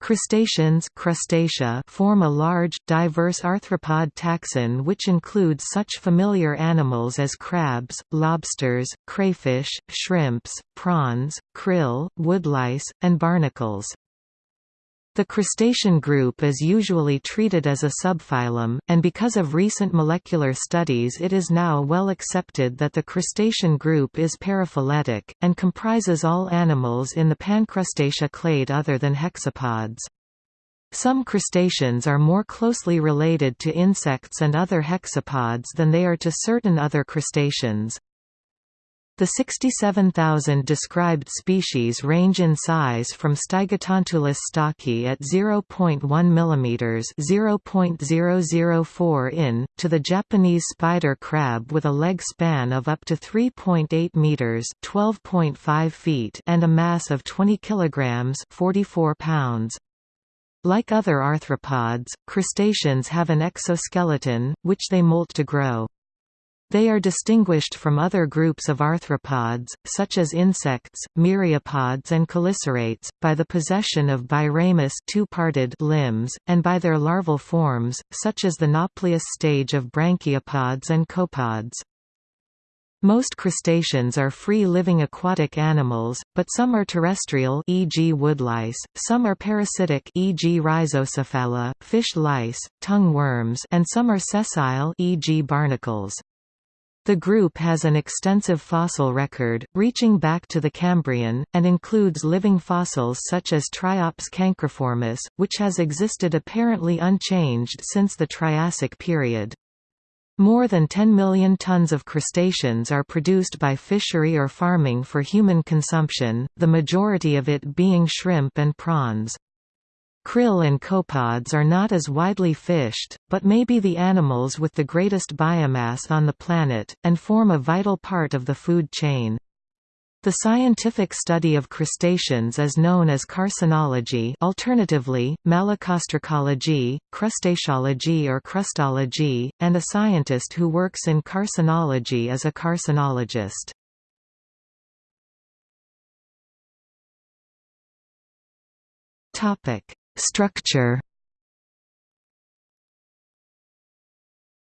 Crustaceans crustacea form a large, diverse arthropod taxon which includes such familiar animals as crabs, lobsters, crayfish, shrimps, prawns, krill, woodlice, and barnacles. The crustacean group is usually treated as a subphylum, and because of recent molecular studies it is now well accepted that the crustacean group is paraphyletic, and comprises all animals in the pancrustacea clade other than hexapods. Some crustaceans are more closely related to insects and other hexapods than they are to certain other crustaceans. The 67,000 described species range in size from Stygotantulus stocki at 0.1 mm (0.004 in) to the Japanese spider crab with a leg span of up to 3.8 meters (12.5 feet) and a mass of 20 kilograms (44 pounds). Like other arthropods, crustaceans have an exoskeleton, which they molt to grow. They are distinguished from other groups of arthropods, such as insects, myriapods and chelicerates, by the possession of biramous two-parted limbs, and by their larval forms, such as the nauplius stage of branchiopods and copepods. Most crustaceans are free-living aquatic animals, but some are terrestrial e.g. woodlice, some are parasitic e.g. rhizocephala, fish lice, tongue worms and some are sessile e.g. barnacles. The group has an extensive fossil record, reaching back to the Cambrian, and includes living fossils such as Triops cancriformis, which has existed apparently unchanged since the Triassic period. More than 10 million tons of crustaceans are produced by fishery or farming for human consumption, the majority of it being shrimp and prawns. Krill and copepods are not as widely fished, but may be the animals with the greatest biomass on the planet, and form a vital part of the food chain. The scientific study of crustaceans is known as carcinology alternatively, malacostracology, crustaceology or crustology, and a scientist who works in carcinology is a carcinologist. Topic: Structure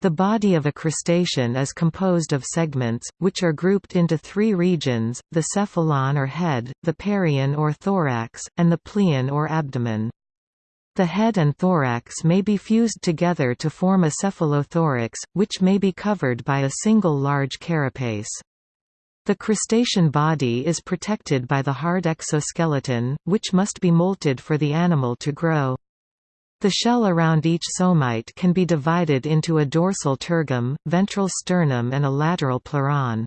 The body of a crustacean is composed of segments, which are grouped into three regions, the cephalon or head, the pereon or thorax, and the pleon or abdomen. The head and thorax may be fused together to form a cephalothorax, which may be covered by a single large carapace. The crustacean body is protected by the hard exoskeleton, which must be molted for the animal to grow. The shell around each somite can be divided into a dorsal tergum, ventral sternum and a lateral pleuron.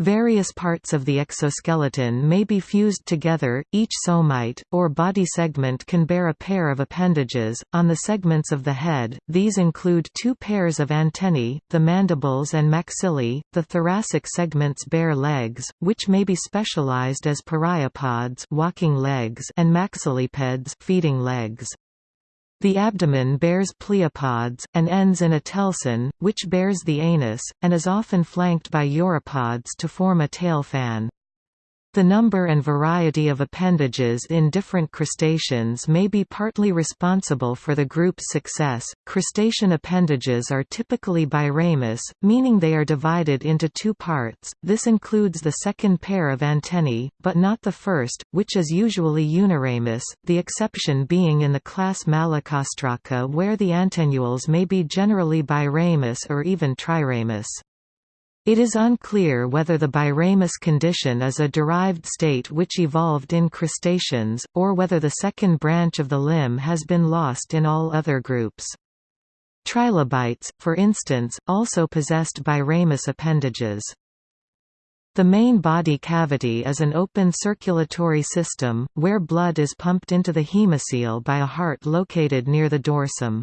Various parts of the exoskeleton may be fused together, each somite, or body segment can bear a pair of appendages. On the segments of the head, these include two pairs of antennae, the mandibles and maxillae. The thoracic segments bear legs, which may be specialized as pereiopods walking legs and maxillipeds feeding legs. The abdomen bears pleopods, and ends in a telson, which bears the anus, and is often flanked by uropods to form a tail fan. The number and variety of appendages in different crustaceans may be partly responsible for the group's success. Crustacean appendages are typically biramous, meaning they are divided into two parts. This includes the second pair of antennae, but not the first, which is usually uniramous, the exception being in the class Malacostraca where the antennules may be generally biramous or even triramous. It is unclear whether the biramous condition is a derived state which evolved in crustaceans, or whether the second branch of the limb has been lost in all other groups. Trilobites, for instance, also possessed biramous appendages. The main body cavity is an open circulatory system, where blood is pumped into the hemocoel by a heart located near the dorsum.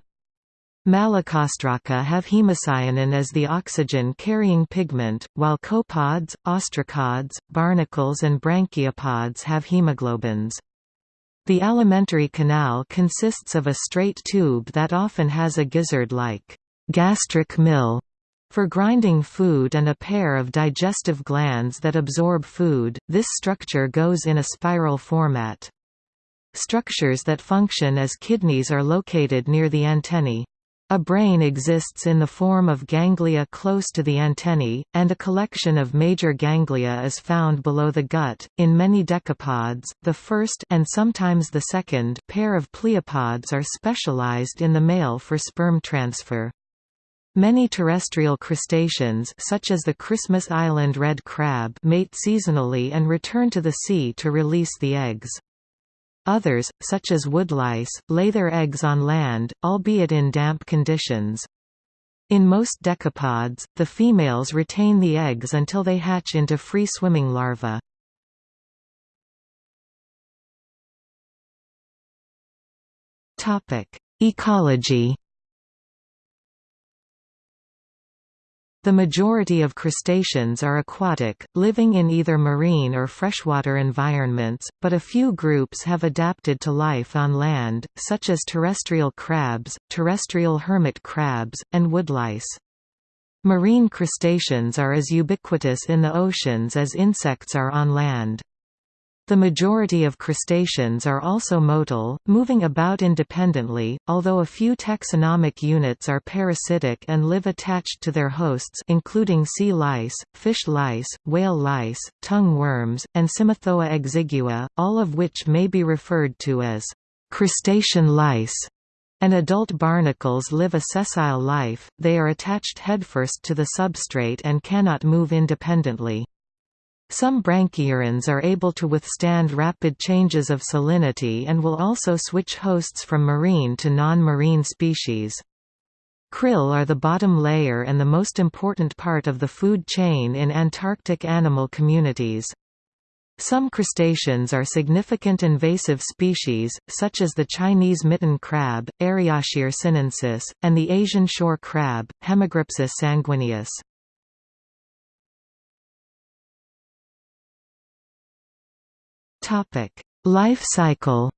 Malacostraca have hemocyanin as the oxygen-carrying pigment, while copepods, ostracods, barnacles and branchiopods have hemoglobins. The alimentary canal consists of a straight tube that often has a gizzard-like gastric mill for grinding food and a pair of digestive glands that absorb food. This structure goes in a spiral format. Structures that function as kidneys are located near the antennae. A brain exists in the form of ganglia close to the antennae, and a collection of major ganglia is found below the gut. In many decapods, the first and sometimes the second pair of pleopods are specialized in the male for sperm transfer. Many terrestrial crustaceans such as the Christmas Island red crab mate seasonally and return to the sea to release the eggs. Others, such as woodlice, lay their eggs on land, albeit in damp conditions. In most decapods, the females retain the eggs until they hatch into free-swimming larvae. Ecology The majority of crustaceans are aquatic, living in either marine or freshwater environments, but a few groups have adapted to life on land, such as terrestrial crabs, terrestrial hermit crabs, and woodlice. Marine crustaceans are as ubiquitous in the oceans as insects are on land. The majority of crustaceans are also motile, moving about independently, although a few taxonomic units are parasitic and live attached to their hosts including sea lice, fish lice, whale lice, tongue worms, and Cymothoa exigua, all of which may be referred to as crustacean lice. And adult barnacles live a sessile life, they are attached headfirst to the substrate and cannot move independently. Some branchiurans are able to withstand rapid changes of salinity and will also switch hosts from marine to non-marine species. Krill are the bottom layer and the most important part of the food chain in Antarctic animal communities. Some crustaceans are significant invasive species, such as the Chinese mitten crab, Eriocheir sinensis, and the Asian shore crab, Hemigrapsus sanguineus. Topic: Life cycle.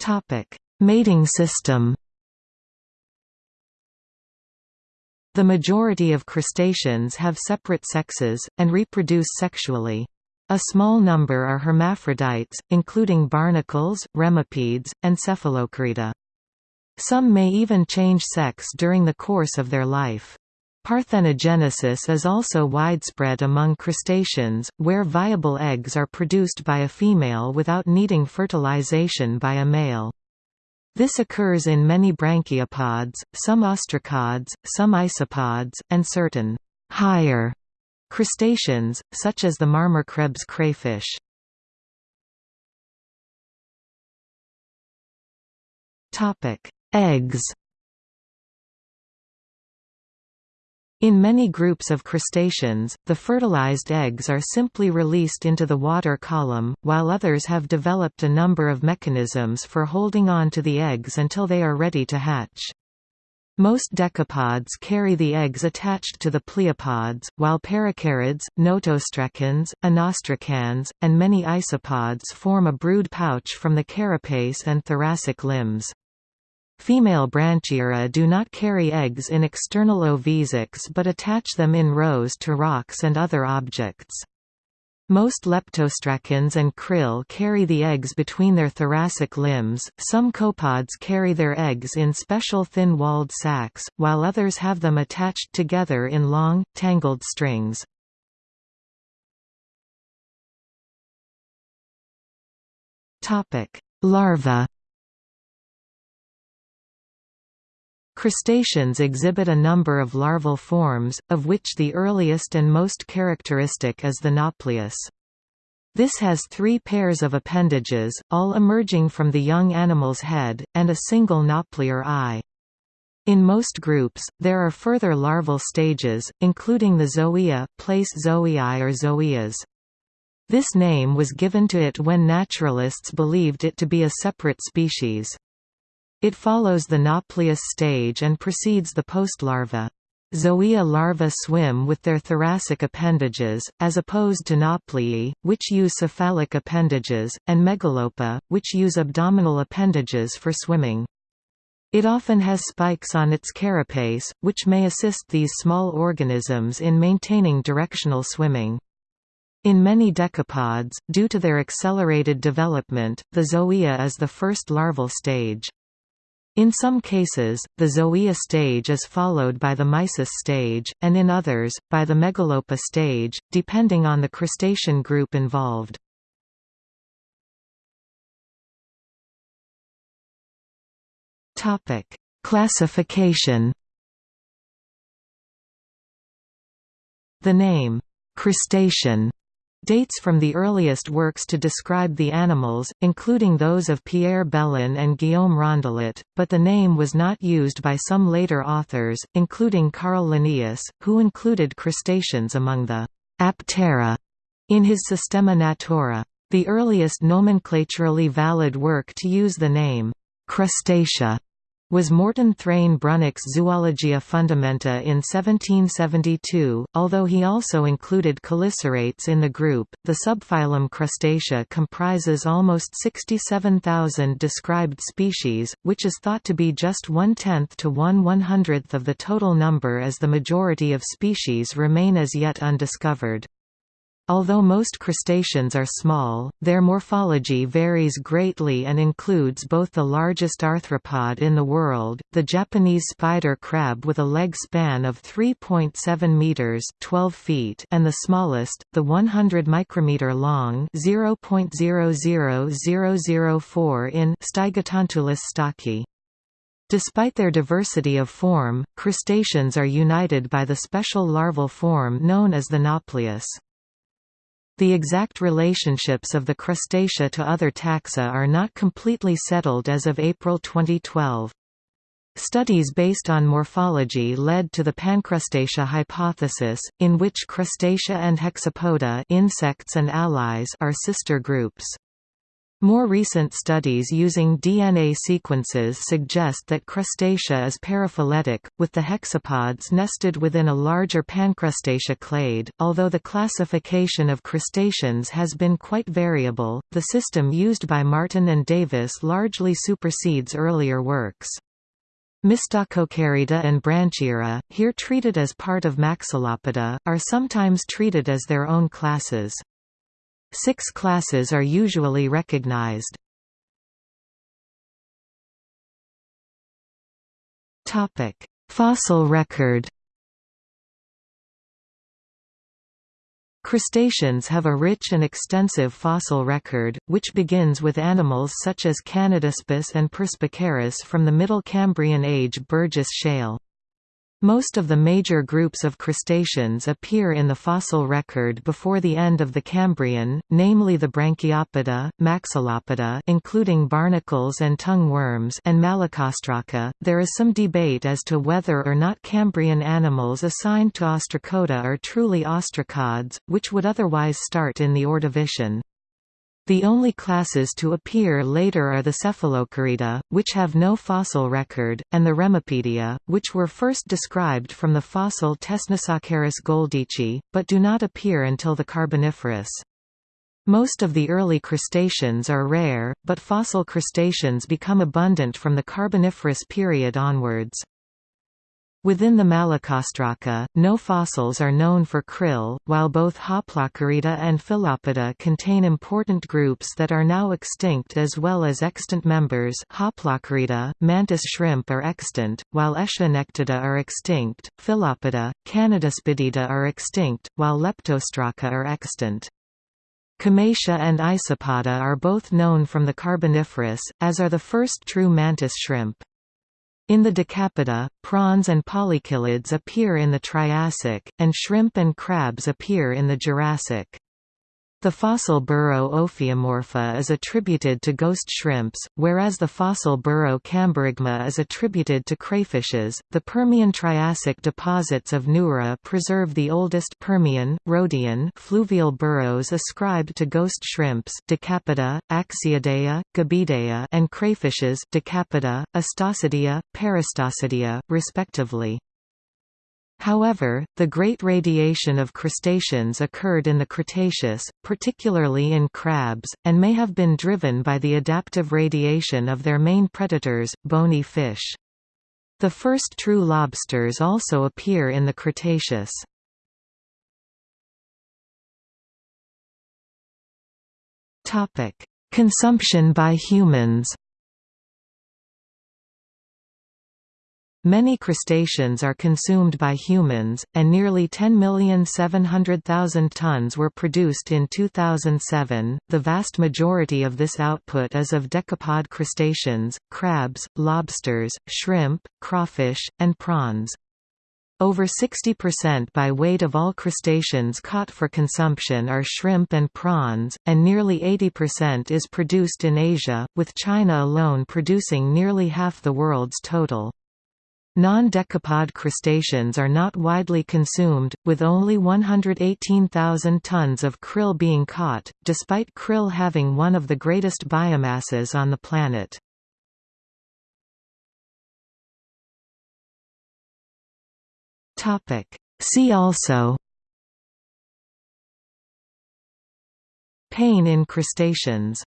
Topic: Mating system. The majority of crustaceans have separate sexes, and reproduce sexually. A small number are hermaphrodites, including barnacles, remipedes, and cephalocarida. Some may even change sex during the course of their life. Parthenogenesis is also widespread among crustaceans, where viable eggs are produced by a female without needing fertilization by a male. This occurs in many branchiopods, some ostracods, some isopods, and certain higher crustaceans, such as the Marmorkrebs crayfish. Eggs In many groups of crustaceans, the fertilized eggs are simply released into the water column, while others have developed a number of mechanisms for holding on to the eggs until they are ready to hatch. Most decapods carry the eggs attached to the pleopods, while peracarids, notostracans, anostracans, and many isopods form a brood pouch from the carapace and thoracic limbs. Female Branchiura do not carry eggs in external ovisacs but attach them in rows to rocks and other objects. Most leptostracans and krill carry the eggs between their thoracic limbs, some copods carry their eggs in special thin-walled sacs, while others have them attached together in long, tangled strings. Larva Crustaceans exhibit a number of larval forms, of which the earliest and most characteristic is the nauplius. This has three pairs of appendages, all emerging from the young animal's head, and a single naupliar eye. In most groups, there are further larval stages, including the zoea, place zoei or zoeas. This name was given to it when naturalists believed it to be a separate species. It follows the nauplius stage and precedes the postlarva. Zoea larvae swim with their thoracic appendages, as opposed to nauplii, which use cephalic appendages, and megalopa, which use abdominal appendages for swimming. It often has spikes on its carapace, which may assist these small organisms in maintaining directional swimming. In many decapods, due to their accelerated development, the zoea is the first larval stage. In some cases, the zoea stage is followed by the mysis stage, and in others, by the megalopa stage, depending on the crustacean group involved. Classification. The name crustacean dates from the earliest works to describe the animals, including those of Pierre Belon and Guillaume Rondelet, but the name was not used by some later authors, including Carl Linnaeus, who included crustaceans among the Aptera in his Systema Naturae. The earliest nomenclaturally valid work to use the name crustacea was Morten Thrane Brunnich's Zoologia Fundamenta in 1772, although he also included chelicerates in the group. The subphylum Crustacea comprises almost 67,000 described species, which is thought to be just one-tenth to one one-hundredth of the total number as the majority of species remain as yet undiscovered. Although most crustaceans are small, their morphology varies greatly and includes both the largest arthropod in the world, the Japanese spider crab with a leg span of 3.7 meters (12 feet) and the smallest, the 100 micrometer long (0.00004 in) Stygotantulus stocki. Despite their diversity of form, crustaceans are united by the special larval form known as the nauplius. The exact relationships of the Crustacea to other taxa are not completely settled as of April 2012. Studies based on morphology led to the pancrustacea hypothesis, in which Crustacea and Hexapoda insects and allies are sister groups. More recent studies using DNA sequences suggest that Crustacea is paraphyletic, with the hexapods nested within a larger Pancrustacea clade. Although the classification of crustaceans has been quite variable, the system used by Martin and Davis largely supersedes earlier works. Mystacocarida and Branchiura, here treated as part of Maxillopoda, are sometimes treated as their own classes. Six classes are usually recognized. Fossil record Crustaceans have a rich and extensive fossil record, which begins with animals such as Canadaspis and Perspicaris from the Middle Cambrian Age Burgess Shale. Most of the major groups of crustaceans appear in the fossil record before the end of the Cambrian, namely the Branchiopoda, Maxillopoda including barnacles and tongue worms and Malacostraca. There is some debate as to whether or not Cambrian animals assigned to Ostracoda are truly ostracods, which would otherwise start in the Ordovician. The only classes to appear later are the Cephalocarida, which have no fossil record, and the Remipedia, which were first described from the fossil Tesnusocaris goldichi, but do not appear until the Carboniferous. Most of the early crustaceans are rare, but fossil crustaceans become abundant from the Carboniferous period onwards. Within the Malacostraca, no fossils are known for krill, while both Hoplocarida and Phyllopoda contain important groups that are now extinct as well as extant members Hoplocarida, mantis shrimp are extant, while Aeschronectida are extinct, Phyllopoda, Canadaspidida are extinct, while Leptostraca are extant. Cymatia and Isopoda are both known from the Carboniferous, as are the first true mantis shrimp. In the Decapoda, prawns and polychelids appear in the Triassic, and shrimp and crabs appear in the Jurassic. The fossil burrow Ophiomorpha is attributed to ghost shrimps, whereas the fossil burrow Camborygma is attributed to crayfishes. The Permian Triassic deposits of Nurra preserve the oldest Permian, Roadian fluvial burrows ascribed to ghost shrimps Decapoda, Axiidea, Gebiidea, and crayfishes Decapoda, Astacidea, Parastacidae, respectively. However, the great radiation of crustaceans occurred in the Cretaceous, particularly in crabs, and may have been driven by the adaptive radiation of their main predators, bony fish. The first true lobsters also appear in the Cretaceous. Consumption by humans Many crustaceans are consumed by humans, and nearly 10,700,000 tons were produced in 2007. The vast majority of this output is of decapod crustaceans, crabs, lobsters, shrimp, crawfish, and prawns. Over 60% by weight of all crustaceans caught for consumption are shrimp and prawns, and nearly 80% is produced in Asia, with China alone producing nearly half the world's total. Non-decapod crustaceans are not widely consumed, with only 118,000 tons of krill being caught, despite krill having one of the greatest biomasses on the planet. See also Pain in crustaceans